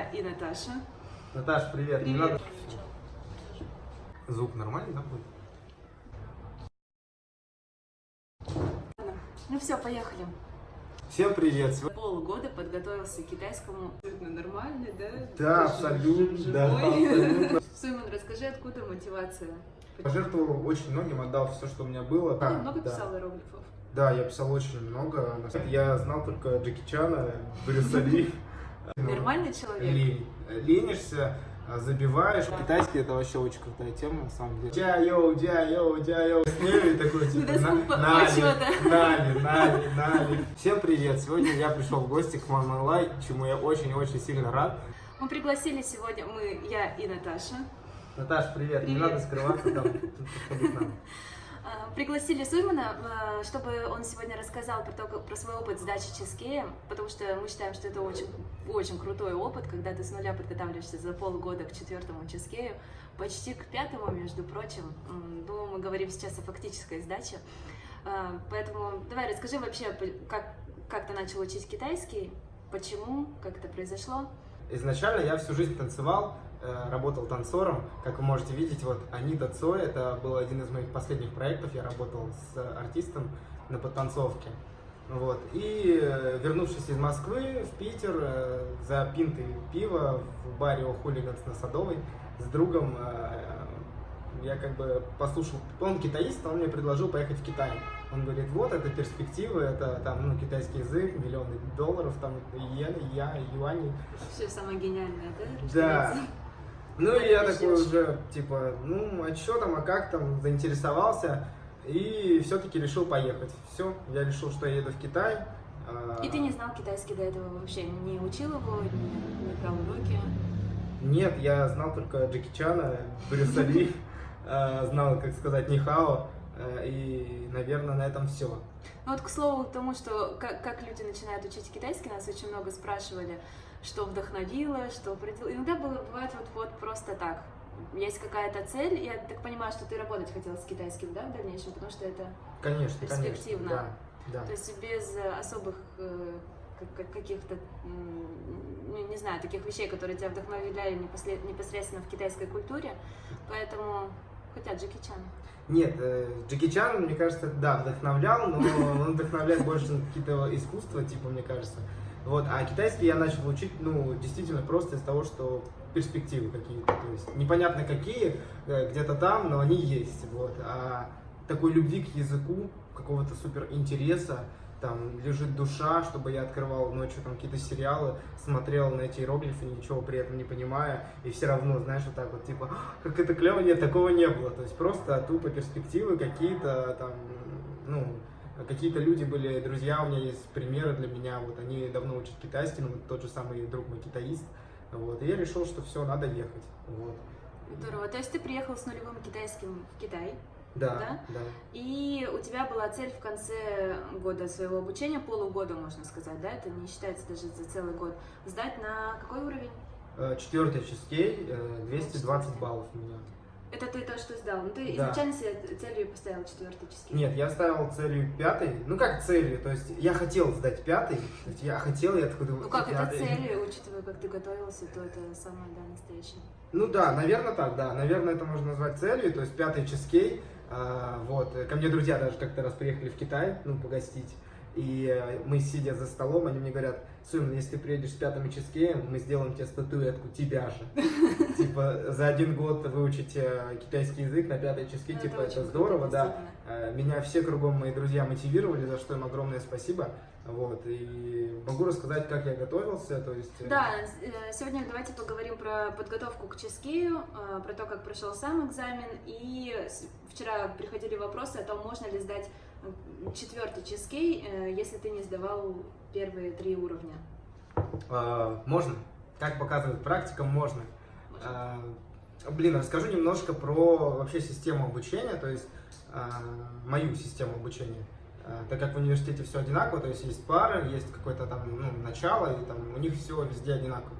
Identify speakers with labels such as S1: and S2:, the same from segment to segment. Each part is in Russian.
S1: я и Наташа.
S2: Наташ, привет. Не
S1: Привет.
S2: надо- Звук нормальный, да, будет?
S1: Ну все, поехали.
S2: Всем привет. Сегодня-
S1: Полгода подготовился к китайскому. Абсолютно нормальный, да?
S2: Да, абсолютно, да, абсолютно.
S1: Суйман, расскажи, откуда мотивация?
S2: Пожертвовал очень многим, отдал все, что у меня было.
S1: Ты
S2: Да,
S1: много
S2: да.
S1: писал иероглифов?
S2: Да, я писал очень много. Я знал только Джеки Чана, Брюса Ли.
S1: Нормальный человек?
S2: Лень. Ленишься, а, забиваешь. Китайский это вообще очень крутая тема, на самом деле. Джа йоу, джа йоу, джа йоу. С ней такой типа
S1: До звук по-
S2: на-
S1: почёта.
S2: 哪里, 哪里, 哪里. Всем привет! Сегодня я пришел в гости к Мама Лай, чему я очень-очень сильно рад.
S1: Мы пригласили сегодня, мы, я и Наташа,
S2: Наташ, привет. Не
S1: Привет.
S2: надо скрываться там.
S1: А, Пригласили Суймана, а, чтобы он сегодня рассказал про, то, про свой опыт сдачи чизкея, потому что мы считаем, что это очень, очень крутой опыт, когда ты с нуля подготавливаешься за полгода к четвертому чизкею, почти к пятому, между прочим. Ну, мы говорим сейчас о фактической сдаче. А, Поэтому давай расскажи вообще, как, как ты начал учить китайский, почему, как это произошло.
S2: Изначально я всю жизнь танцевал, э, работал танцором. Как вы можете видеть, вот Анита Цой, это был один из моих последних проектов. Я работал с артистом на подтанцовке. Вот. И э, вернувшись из Москвы в Питер э, за пинтой пива в баре у Хулиганс на Садовой с другом я как бы послушал, он китаист, он мне предложил поехать в Китай. Он говорит, вот, это перспективы, это там, ну, китайский язык, миллионы долларов, там, иены, я, юани.
S1: Все самое гениальное, да?
S2: Да. Ну и я такой уже, типа, ну, а что там, а как там, заинтересовался. И все-таки решил поехать. Все, я решил, что я еду в Китай. А,
S1: И ты не знал китайский до этого вообще? Не учил его, не, не брал уроки?
S2: Нет, я знал только Джеки Чана, Брюса Ли, а, знал, как сказать, нихао. А, И, наверное, на этом все.
S1: Ну вот к слову тому, что как, как люди начинают учить китайский, нас очень много спрашивали, что вдохновило, что определило. Иногда бывает вот, вот просто так. Есть какая-то цель, я так понимаю, что ты работать хотел с китайским, да, в дальнейшем, потому что это,
S2: Конечно, конечно.
S1: Перспективно.
S2: Да, да.
S1: то есть без э, особых э, как- как- каких-то, не, знаю, таких вещей, которые тебя вдохновляли непосредственно в китайской культуре, поэтому, хотя Джеки Чан.
S2: Нет, э, Джеки Чан, мне кажется, да, вдохновлял, но он вдохновляет больше на какие-то искусства, типа, мне кажется. Вот, а китайский я начал учить, ну, действительно просто из того, что перспективы какие-то, то есть непонятно какие, э, где-то там, но они есть, вот. А такой любви к языку, какого-то супер интереса, там лежит душа, чтобы я открывал ночью там какие-то сериалы, смотрел на эти иероглифы, ничего при этом не понимая, и все равно, знаешь, вот так вот, типа, «А, как это клево, нет, такого не было. То есть просто тупо перспективы какие-то там, ну, какие-то люди были, друзья, у меня есть примеры для меня, вот они давно учат китайский, ну, вот тот же самый друг мой китаист, вот, и я решил, что все, надо ехать, вот.
S1: Здорово. То есть ты приехал с нулевым китайским в Китай,
S2: Да,
S1: Да?
S2: да.
S1: и у тебя была цель в конце года своего обучения, полугода, можно сказать, да, это не считается даже за целый год, сдать на какой уровень?
S2: Э, Четвертый э, 220 баллов у меня.
S1: Это ты то, что сдал. Ну, ты
S2: Да.
S1: изначально себе целью поставил четвертый чизкейк.
S2: Нет, я ставил целью пятый. Ну как целью? То есть я хотел сдать пятый. То есть я хотел, я такой думаю,
S1: Ну как, это
S2: пятый.
S1: цель, учитывая, как ты готовился, то это самое, да, настоящее.
S2: Ну да, наверное так, да. Наверное, это можно назвать целью. То есть пятый чизкей. А, вот. Ко мне друзья даже как-то раз приехали в Китай, ну, погостить. И э, мы, сидя за столом, они мне говорят, Сун, если ты приедешь с пятым чизкеем, мы сделаем тебе статуэтку тебя же. Типа, за один год выучить э, китайский язык на пятый чизкей,
S1: Ну,
S2: типа, это здорово, да. Э, Меня все кругом мои друзья мотивировали, за что им огромное спасибо. Вот, и могу рассказать, как я готовился, то есть... э,
S1: Да, э, сегодня давайте поговорим про подготовку к ческею, э, про то, как прошел сам экзамен. И вчера приходили вопросы о том, можно ли сдать четвертый ческей, если ты не сдавал первые три уровня.
S2: э, можно, как показывает практика, можно.
S1: Можно?
S2: Э, Блин, расскажу немножко про вообще систему обучения, то есть э, мою систему обучения. Э, Так как в университете все одинаково, то есть есть пары, есть какое-то там ну, начало, и там у них все везде одинаково.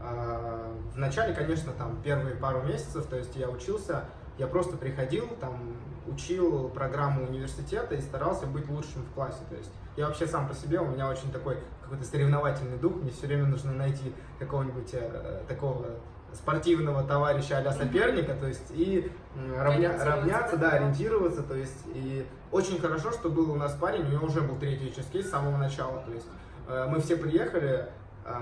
S2: Э, В начале, конечно, там первые пару месяцев, то есть я учился, я просто приходил, там учил программу университета и старался быть лучшим в классе. То есть я вообще сам по себе, у меня очень такой какой-то соревновательный дух, мне все время нужно найти какого-нибудь э, такого спортивного товарища а соперника, то есть и равня, равняться, да, ориентироваться, то есть и очень хорошо, что был у нас парень, у него уже был третий ческейс с самого начала, то есть э, мы все приехали, э,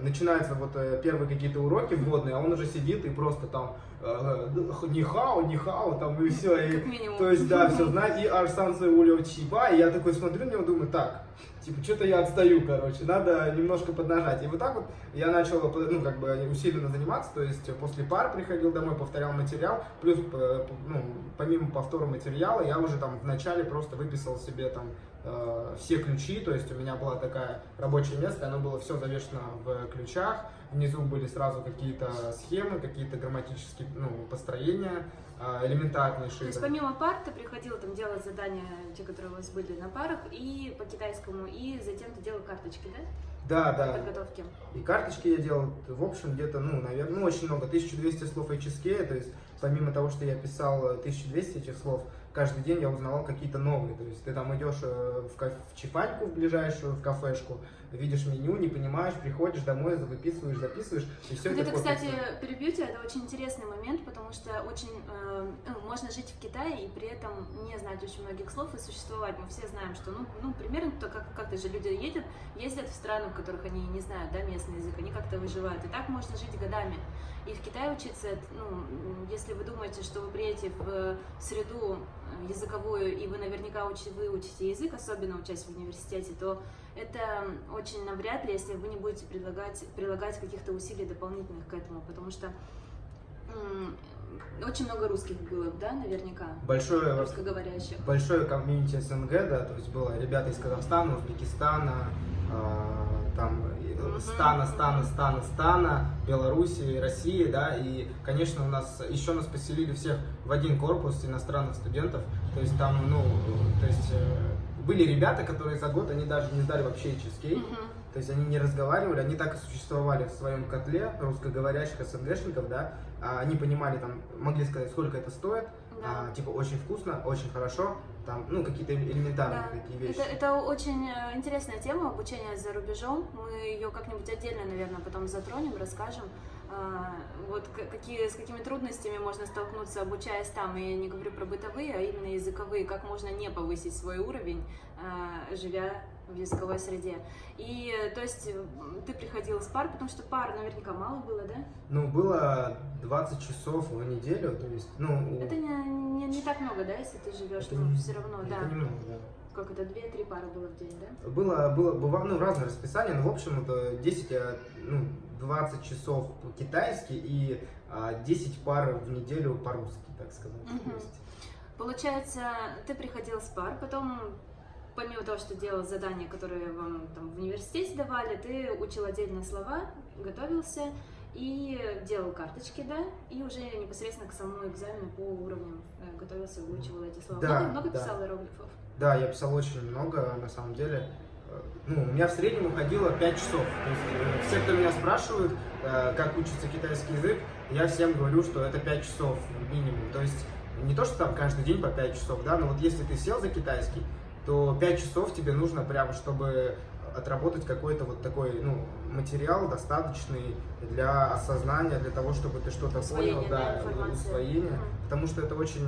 S2: начинаются вот э, первые какие-то уроки вводные, а он уже сидит и просто там э, нихао, нихао, там и все, и, то есть да, все знает, и Арсан Улио Чиба, и я такой смотрю на него, думаю, так, типа, что-то я отстаю, короче, надо немножко поднажать. И вот так вот я начал, ну, как бы усиленно заниматься, то есть после пар приходил домой, повторял материал, плюс, ну, помимо повтора материала, я уже там вначале просто выписал себе там э, все ключи, то есть у меня была такая рабочее место, оно было все завешено в ключах, внизу были сразу какие-то схемы, какие-то грамматические, ну, построения, а, элементарнейшие.
S1: То есть помимо пар ты приходил там делать задания, те, которые у вас были на парах, и по китайскому, и затем ты делал карточки, да?
S2: Да, да.
S1: Подготовки.
S2: И карточки я делал, в общем, где-то, ну, наверное, ну, очень много, 1200 слов HSK, то есть помимо того, что я писал 1200 этих слов, каждый день я узнавал какие-то новые. То есть ты там идешь э, в, в чифаньку в ближайшую, в кафешку, видишь меню, не понимаешь, приходишь домой, выписываешь, записываешь, и все
S1: вот
S2: это.
S1: Это, кстати, перебью тебя, это очень интересный момент, потому что очень э, ну, можно жить в Китае и при этом не знать очень многих слов и существовать. Мы все знаем, что, ну, ну примерно то, как как-то же люди едут, ездят в страны, в которых они не знают, да, местный язык, они как-то выживают. И так можно жить годами. И в Китае учиться, ну, если вы думаете, что вы приедете в среду э, языковую, и вы наверняка учите, выучите язык, особенно учась в университете, то это очень навряд ли, если вы не будете предлагать, прилагать каких-то усилий дополнительных к этому, потому что очень много русских было, да, наверняка?
S2: Большое,
S1: русскоговорящих.
S2: Большое комьюнити СНГ, да, то есть было ребята из Казахстана, Узбекистана, э, там Стана, Стана, Стана, Стана, Белоруссии, России, да, и, конечно, у нас еще нас поселили всех в один корпус иностранных студентов, то есть там, ну, то есть э, были ребята, которые за год, они даже не сдали вообще HSK, то есть они не разговаривали, они так и существовали в своем котле русскоговорящих СНГшников, да, а они понимали, там, могли сказать, сколько это стоит, да. а, типа, очень вкусно, очень хорошо, там, ну, какие-то элементарные да. такие вещи.
S1: Это, это очень э, интересная тема, обучение за рубежом, мы ее как-нибудь отдельно, наверное, потом затронем, расскажем, а, вот какие, с какими трудностями можно столкнуться, обучаясь там, и я не говорю про бытовые, а именно языковые, как можно не повысить свой уровень, а, живя в языковой среде. И, то есть, ты приходил с пар, потому что пар наверняка мало было, да?
S2: Ну, было 20 часов в неделю, то есть, ну...
S1: Это не, не, не так много, да, если ты живешь, это не, все равно,
S2: это
S1: да.
S2: Это немного, да.
S1: Как это, 2-3 пары было в день, да?
S2: Было, было, было ну, разное расписание, но, в общем, это 10, ну, 20 часов по-китайски и 10 а, пар в неделю по-русски, так сказать. Угу.
S1: Получается, ты приходил с пар, потом помимо того, что делал задания, которые вам там в университете давали, ты учил отдельные слова, готовился и делал карточки, да, и уже непосредственно к самому экзамену по уровням э, готовился, выучивал эти слова.
S2: Да,
S1: много, много
S2: да.
S1: писал иероглифов?
S2: Да, я писал очень много, на самом деле ну, у меня в среднем уходило 5 часов. То есть, э, все, кто меня спрашивают, э, как учится китайский язык, я всем говорю, что это 5 часов минимум. То есть не то, что там каждый день по 5 часов, да, но вот если ты сел за китайский, то 5 часов тебе нужно прямо, чтобы отработать какой-то вот такой, ну, материал достаточный для осознания, для того, чтобы ты что-то понял, да, усвоение, потому что это очень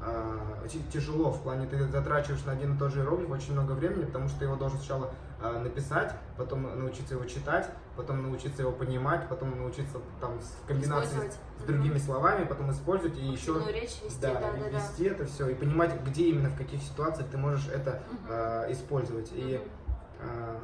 S2: э, а, тяжело в плане ты затрачиваешь на один и тот же иероглиф очень много времени, потому что ты его должен сначала а, написать, потом научиться его читать, потом научиться его понимать, потом научиться там в комбинации с, с другими mm-hmm. словами, потом использовать и еще
S1: речь вести,
S2: да,
S1: да, да,
S2: вести да. это все и понимать, где именно в каких ситуациях ты можешь это mm-hmm. а, использовать. И а,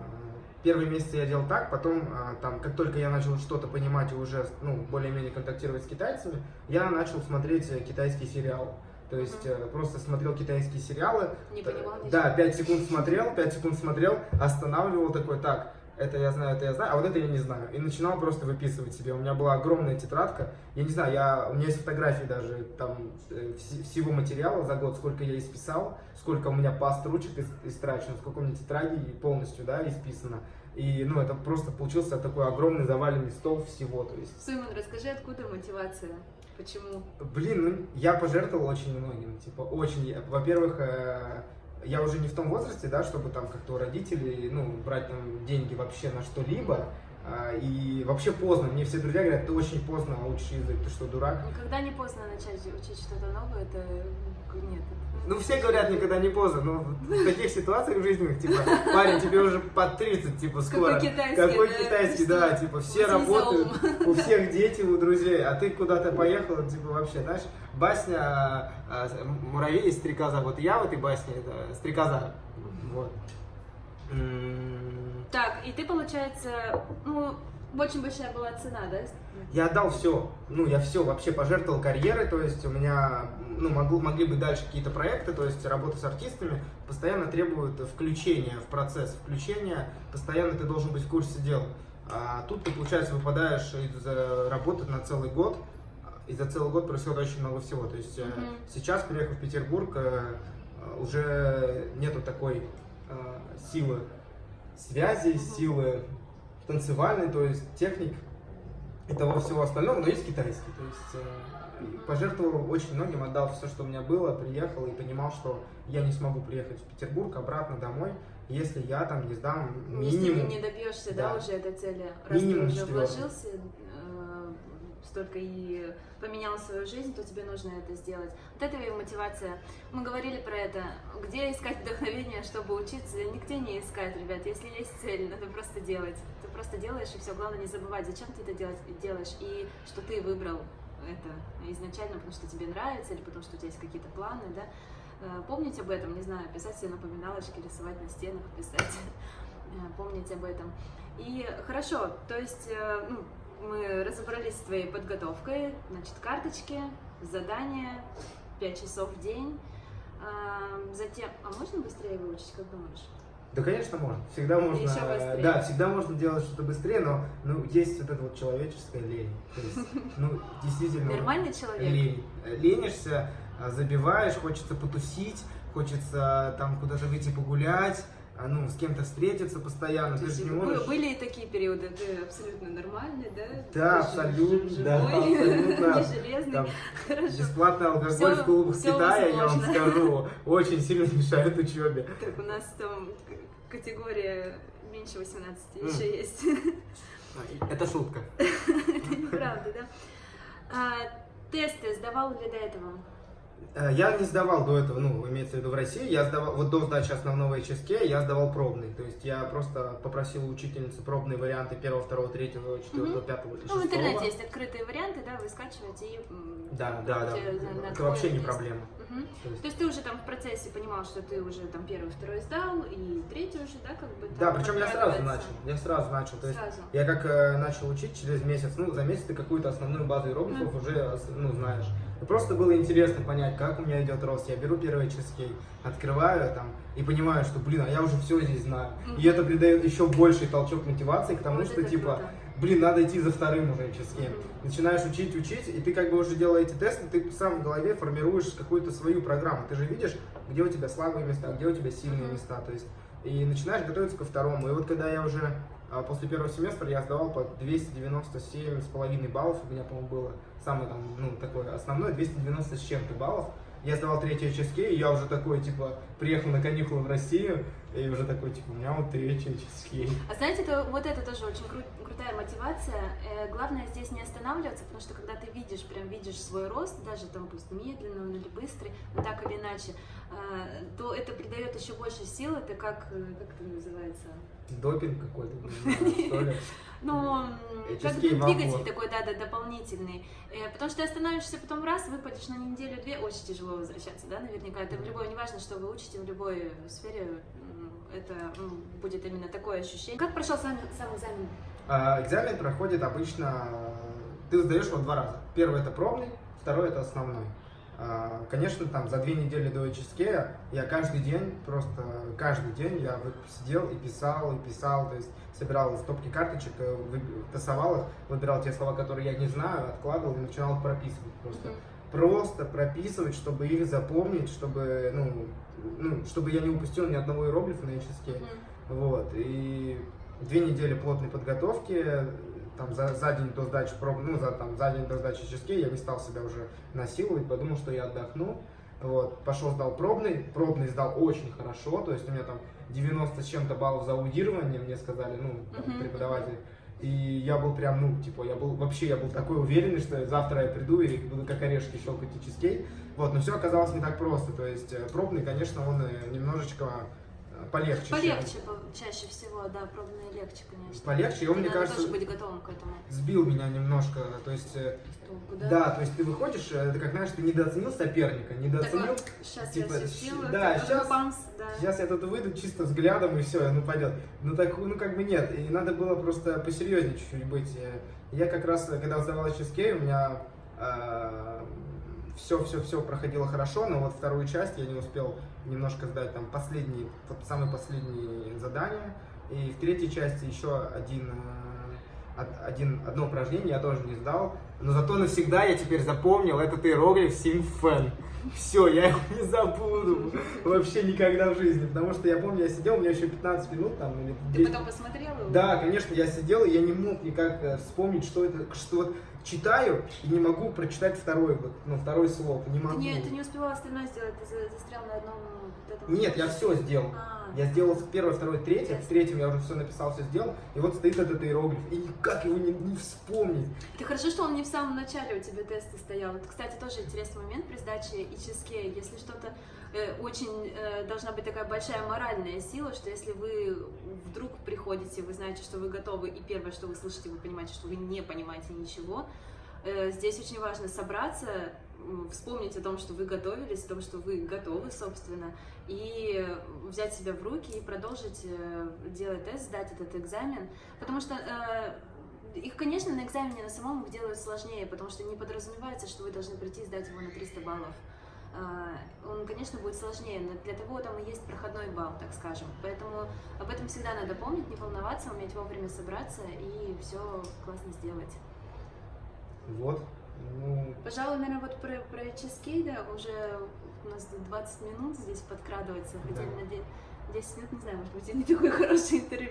S2: первые месяцы я делал так, потом, а, там, как только я начал что-то понимать и уже ну, более-менее контактировать с китайцами, я начал смотреть китайские сериалы. То есть mm-hmm. просто смотрел китайские сериалы.
S1: Не понимал
S2: Да, 5 секунд смотрел, 5 секунд смотрел, останавливал такой, так, это я знаю, это я знаю, а вот это я не знаю. И начинал просто выписывать себе. У меня была огромная тетрадка. Я не знаю, я, у меня есть фотографии даже там э, всего материала за год, сколько я исписал, сколько у меня паст ручек истрачено, сколько у меня тетради полностью, да, исписано. И, ну, это просто получился такой огромный заваленный стол всего, то есть.
S1: Суйман, расскажи, откуда мотивация? Почему?
S2: Блин, ну я пожертвовал очень многим. Типа, очень. Во-первых, э, я уже не в том возрасте, да, чтобы там как-то у родителей, ну, брать там деньги вообще на что-либо. А, И вообще поздно. Мне все друзья говорят, ты очень поздно учишь язык, ты что, дурак?
S1: Когда не поздно начать учить что-то новое, это нет.
S2: Ну, все говорят, никогда не поздно, но в таких ситуациях жизненных, типа, парень, тебе уже под 30, типа, скоро.
S1: Какой китайский,
S2: Какой
S1: да?
S2: китайский, да, типа, все работают, у всех дети, у друзей, а ты куда-то поехал, типа, вообще, знаешь, басня а, «Муравей и стрекоза», вот я в этой басне, это стрекоза, вот.
S1: Так, и ты, получается, ну, очень большая была цена, да?
S2: Я отдал все, ну, я все вообще пожертвовал карьерой, то есть у меня, ну, могу, могли быть дальше какие-то проекты, то есть работа с артистами постоянно требует включения в процесс, включения, постоянно ты должен быть в курсе дел. А тут ты, получается, выпадаешь из э, работы на целый год, и за целый год происходит очень много всего. То есть э,
S1: Мгм.
S2: сейчас, приехав в Петербург, э, уже нету такой силы связи,
S1: Мгм.
S2: силы танцевальной, то есть техник и того всего остального, но есть китайский. То есть э, пожертвовал очень многим, отдал все, что у меня было, приехал и понимал, что я не смогу приехать в Петербург обратно домой, если я там не сдам
S1: Если
S2: минимум.
S1: не добьешься, да,
S2: Да.
S1: уже этой цели, раз
S2: Минимум
S1: ты уже
S2: четвёртый.
S1: вложился столько и поменял свою жизнь, то тебе нужно это сделать. Вот это и мотивация. Мы говорили про это. Где искать вдохновение, чтобы учиться? Нигде не искать, ребят. Если есть цель, надо просто делать. Ты просто делаешь, и все. Главное не забывать, зачем ты это делаешь, и что ты выбрал это изначально, потому что тебе нравится, или потому что у тебя есть какие-то планы, да. Э, Помнить об этом, не знаю, писать себе напоминалочки, рисовать на стенах, писать, э, помнить об этом. И хорошо, то есть э, ну, мы разобрались с твоей подготовкой, значит, карточки, задания, 5 часов в день. А, Затем, а можно быстрее выучить, как думаешь?
S2: Да, конечно, можно. Всегда можно.
S1: Ещё быстрее.
S2: Да, всегда можно делать что-то быстрее, но ну, есть вот эта вот человеческая лень. То есть, ну, действительно.
S1: Нормальный человек?
S2: Лень. Ленишься, а, забиваешь, хочется потусить, хочется там куда-то выйти погулять, ну, с кем-то встретиться постоянно.
S1: То
S2: Ты
S1: есть
S2: же не можешь.
S1: Были и такие периоды, ты абсолютно нормальный, да?
S2: Да,
S1: Ты
S2: абсолютно,
S1: жив-
S2: да,
S1: живой,
S2: абсолютно.
S1: не железный.
S2: Там
S1: Хорошо.
S2: Бесплатный алкоголь
S1: Всё-
S2: в клубах Китая, я вам скажу, очень сильно мешает учебе.
S1: Так, у нас там категория меньше 18
S2: М.
S1: еще есть.
S2: Это шутка.
S1: Это неправда, да? А, Тесты сдавал ли до этого?
S2: Э, Я не сдавал до этого, ну, имеется в виду в России, я сдавал, вот до сдачи основного HSK я сдавал пробный, то есть я просто попросил у учительницы пробные варианты первого, второго, третьего, четвертого,
S1: Мгм.
S2: пятого и
S1: Ну, в интернете есть открытые варианты, да, вы скачиваете и...
S2: Да, да, да, это вообще не проблема.
S1: Мгм.
S2: То есть-
S1: То есть ты уже там в процессе понимал, что ты уже там первый, второй сдал, и третий уже, да, как бы
S2: Да, причем я сразу начал, я сразу начал, то есть
S1: Сразу.
S2: я как э, начал учить через месяц, ну, за месяц ты какую-то основную базу иероглифов уже, ос- ну, знаешь. И просто было интересно понять, как у меня идет рост. Я беру первый HSK, открываю там и понимаю, что, блин, а я уже все здесь знаю.
S1: Мгм.
S2: И это придает еще больший толчок мотивации к тому,
S1: Вот
S2: что, типа,
S1: круто.
S2: блин, надо идти за вторым уже HSK.
S1: Мгм.
S2: Начинаешь учить, учить, и ты как бы уже делая эти тесты, ты сам в голове формируешь какую-то свою программу. Ты же видишь, где у тебя слабые места, где у тебя сильные
S1: Мгм.
S2: места. То есть, и начинаешь готовиться ко второму. И вот когда я уже а, после первого семестра я сдавал по 297 с половиной баллов, у меня, по-моему, было самое там, ну, такое основное, 290 с чем-то баллов. Я сдавал третий HSK, и я уже такой, типа, приехал на каникулы в Россию, и уже такой, типа, у меня вот третий.
S1: А знаете, это, вот это тоже очень кру- крутая мотивация. Э, главное здесь не останавливаться, потому что когда ты видишь, прям видишь свой рост, даже там пусть медленный он или быстрый, но так или иначе, э, то это придает еще больше сил. Это как, э, как это называется?
S2: Допинг какой-то.
S1: Ну, как двигатель такой, да, да, дополнительный. Э, Потому что ты остановишься потом раз, выпадешь на неделю-две, очень тяжело возвращаться, да, наверняка. Это в любой, неважно, что вы учите, в любой сфере это м, будет именно такое ощущение. Как прошел сам, сам экзамен?
S2: А, Экзамен проходит обычно, ты сдаешь его два раза. Первый это пробный, второй это основной. А, Конечно, там за две недели до HSK я каждый день, просто каждый день я сидел и писал, и писал, то есть собирал стопки карточек, э, тасовал их, выбирал те слова, которые я не знаю, откладывал и начинал прописывать просто.
S1: Мгм.
S2: Просто прописывать, чтобы их запомнить, чтобы, ну, ну, чтобы я не упустил ни одного иероглифа на HSK.
S1: Мгм.
S2: Вот, и две недели плотной подготовки, там за, за день до сдачи проб, ну, за, там, за день до сдачи HSK я не стал себя уже насиловать, подумал, что я отдохну. Вот, пошел, сдал пробный, пробный сдал очень хорошо, то есть у меня там 90 с чем-то баллов за аудирование, мне сказали, ну, там,
S1: Мгм.
S2: преподаватель. И я был прям, ну, типа, я был, вообще, я был такой уверенный, что завтра я приду и буду как орешки щелкать и чизкейк. Вот, но все оказалось не так просто, то есть э, пробный, конечно, он э, немножечко полегче.
S1: Полегче был чаще всего, да, пробные легче, конечно.
S2: Полегче, и он,
S1: И
S2: мне кажется,
S1: тоже быть готовым к этому.
S2: сбил меня немножко, то есть... э,
S1: Толку,
S2: Да, то есть ты выходишь, э, ты как знаешь, ты недооценил соперника, недооценил.
S1: сейчас
S2: типа,
S1: я все сделаю,
S2: да,
S1: как
S2: щас-
S1: памс, да.
S2: Сейчас я тут выйду чисто взглядом и все, ну пойдет. Ну так, ну как бы нет, и надо было просто посерьезнее чуть-чуть быть. Э, Я как раз, когда сдавал HSK, у меня все, все, все проходило хорошо, но вот вторую часть я не успел немножко сдать там последний, вот самые последние задания. И в третьей части еще один, э, од- один, одно упражнение я тоже не сдал. Но зато навсегда я теперь запомнил этот иероглиф Симфен. Все, я его не забуду вообще никогда в жизни, потому что я помню, я сидел, у меня еще 15 минут там или
S1: Ты
S2: 10.
S1: потом посмотрел его?
S2: Да, конечно, я сидел, и я не мог никак э, вспомнить, что это, что читаю и не могу прочитать второй вот, ну, второй слог, не
S1: Ты
S2: могу.
S1: не, ты не успевал остальное сделать, ты за- застрял на одном вот.
S2: Нет, я все сделал.
S1: А,
S2: Я сделал первое, второе, третье.
S1: Ясно.
S2: В третьем я уже все написал, все сделал. И вот стоит этот иероглиф. И никак его не, не вспомнить.
S1: Это хорошо, что он не в самом начале у тебя теста стоял. Это, кстати, тоже интересный момент при сдаче ИЧСК. Если что-то э, очень э, должна быть такая большая моральная сила, что если вы вдруг приходите, вы знаете, что вы готовы, и первое, что вы слышите, вы понимаете, что вы не понимаете ничего. Э, здесь очень важно собраться, вспомнить о том, что вы готовились, о том, что вы готовы, собственно, и взять себя в руки и продолжить э, делать тест, сдать этот экзамен. Потому что э, их, конечно, на экзамене на самом их делают сложнее, потому что не подразумевается, что вы должны прийти и сдать его на 300 баллов. Он, конечно, будет сложнее, но для того там и есть проходной балл, так скажем. Поэтому об этом всегда надо помнить, не волноваться, уметь вовремя собраться и все классно сделать.
S2: Вот. Ну,
S1: Пожалуй, наверное, вот про, про чизкей, да, уже у нас тут 20 минут здесь подкрадывается, хотя
S2: Да.
S1: на де- 10 минут, не знаю, может быть, и не такой хороший интервью.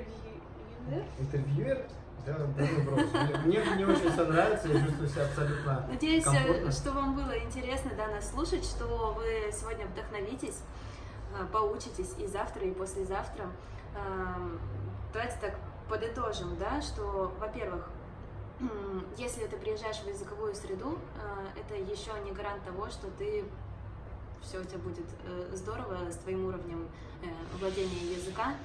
S1: да?
S2: интервьюер, да. Мне, мне очень все нравится, я чувствую себя абсолютно
S1: Надеюсь,
S2: комфортно.
S1: что вам было интересно да, нас слушать, что вы сегодня вдохновитесь, э, поучитесь и завтра, и послезавтра. Эм, Давайте так подытожим, да, что, во-первых, если ты приезжаешь в языковую среду, э, это еще не гарант того, что ты все у тебя будет э, здорово с твоим уровнем э, владения языка.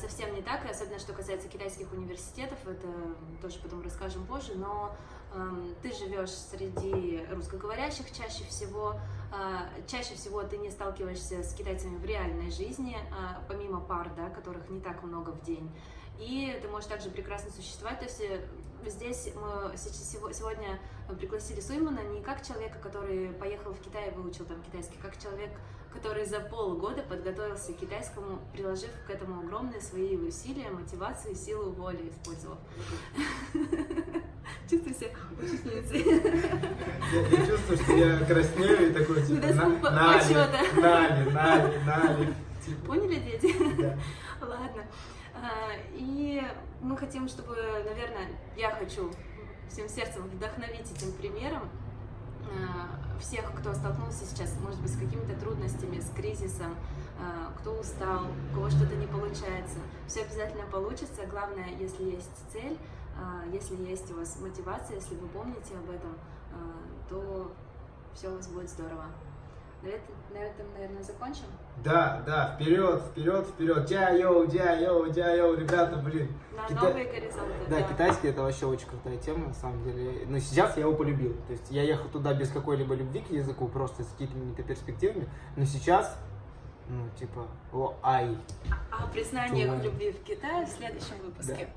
S1: Совсем не так, особенно что касается китайских университетов, это тоже потом расскажем позже, но эм, ты живешь среди русскоговорящих чаще всего, чаще всего ты не сталкиваешься с китайцами в реальной жизни, а, помимо пар, да, которых не так много в день. И ты можешь также прекрасно существовать. То есть здесь мы сегодня пригласили Суймана не как человека, который поехал в Китай и выучил там китайский, как человек, который за полгода подготовился к китайскому, приложив к этому огромные свои усилия, мотивацию, силу воли использовав. Чувствую себя учительницей.
S2: Я, чувствую, что я краснею и такой, типа, Нали. Нали, Нали, Нали.
S1: Поняли, дети?
S2: да.
S1: Ладно. А, И мы хотим, чтобы, наверное, я хочу всем сердцем вдохновить этим примером а, всех, кто столкнулся сейчас, может быть, с какими-то трудностями, с кризисом, а, кто устал, у кого что-то не получается. Все обязательно получится. Главное, если есть цель, если есть у вас мотивация, если вы помните об этом, то все у вас будет здорово. На этом, на этом, наверное, закончим.
S2: Да, да, вперед, вперед, вперед. Дя-йоу, дя-йоу, дя-йоу, ребята, блин.
S1: На
S2: Кита-
S1: новые горизонты.
S2: Да, китайский это вообще очень крутая тема, на самом деле. Но сейчас я его полюбил. То есть я ехал туда без какой-либо любви к языку, просто с какими-то перспективами. Но сейчас, ну, типа, о, ай.
S1: О признаниях
S2: Туман.
S1: любви в Китае в следующем выпуске.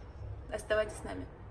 S1: Оставайтесь с нами.